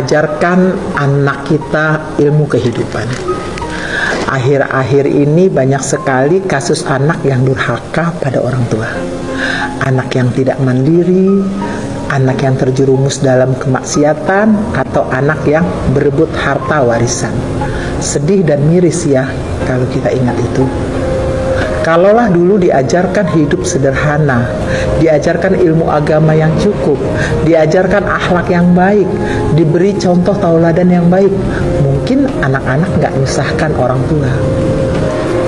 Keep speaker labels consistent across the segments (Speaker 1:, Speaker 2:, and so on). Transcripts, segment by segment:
Speaker 1: ajarkan anak kita ilmu kehidupan. Akhir-akhir ini banyak sekali kasus anak yang durhaka pada orang tua. Anak yang tidak mandiri, anak yang terjerumus dalam kemaksiatan, atau anak yang berebut harta warisan. Sedih dan miris ya kalau kita ingat itu. Kalaulah dulu diajarkan hidup sederhana, diajarkan ilmu agama yang cukup, diajarkan akhlak yang baik, diberi contoh tauladan yang baik, mungkin anak-anak nggak menyusahkan orang tua.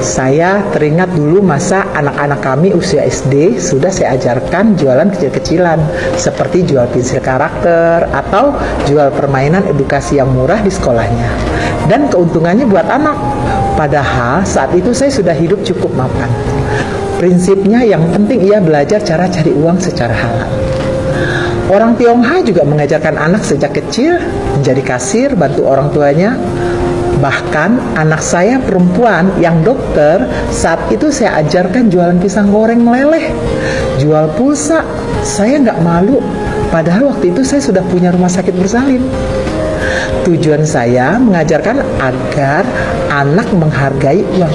Speaker 1: Saya teringat dulu masa anak-anak kami usia SD sudah saya ajarkan jualan kecil-kecilan seperti jual pensil karakter atau jual permainan edukasi yang murah di sekolahnya. Dan keuntungannya buat anak Padahal saat itu saya sudah hidup cukup mapan. Prinsipnya yang penting ia belajar cara cari uang secara halal. Orang Tionghoa juga mengajarkan anak sejak kecil menjadi kasir, bantu orang tuanya. Bahkan anak saya perempuan yang dokter, saat itu saya ajarkan jualan pisang goreng meleleh, jual pulsa. Saya nggak malu, padahal waktu itu saya sudah punya rumah sakit bersalin. Tujuan saya mengajarkan agar anak menghargai uang.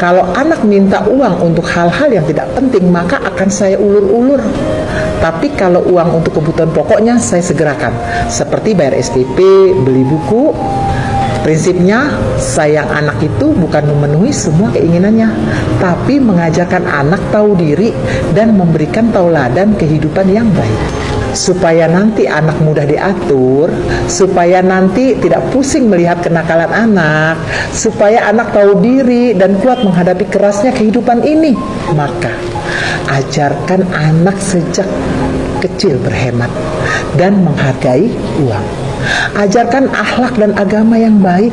Speaker 1: Kalau anak minta uang untuk hal-hal yang tidak penting, maka akan saya ulur-ulur. Tapi kalau uang untuk kebutuhan pokoknya, saya segerakan. Seperti bayar SPP, beli buku. Prinsipnya, sayang anak itu bukan memenuhi semua keinginannya, tapi mengajarkan anak tahu diri dan memberikan tauladan kehidupan yang baik supaya nanti anak mudah diatur, supaya nanti tidak pusing melihat kenakalan anak, supaya anak tahu diri dan kuat menghadapi kerasnya kehidupan ini. Maka ajarkan anak sejak kecil berhemat dan menghargai uang. Ajarkan akhlak dan agama yang baik,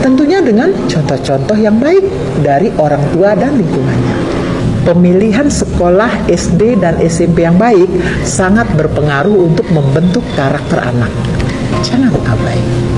Speaker 1: tentunya dengan contoh-contoh yang baik dari orang tua dan lingkungannya pemilihan sekolah SD dan SMP yang baik sangat berpengaruh untuk membentuk karakter anak. Jangan abai.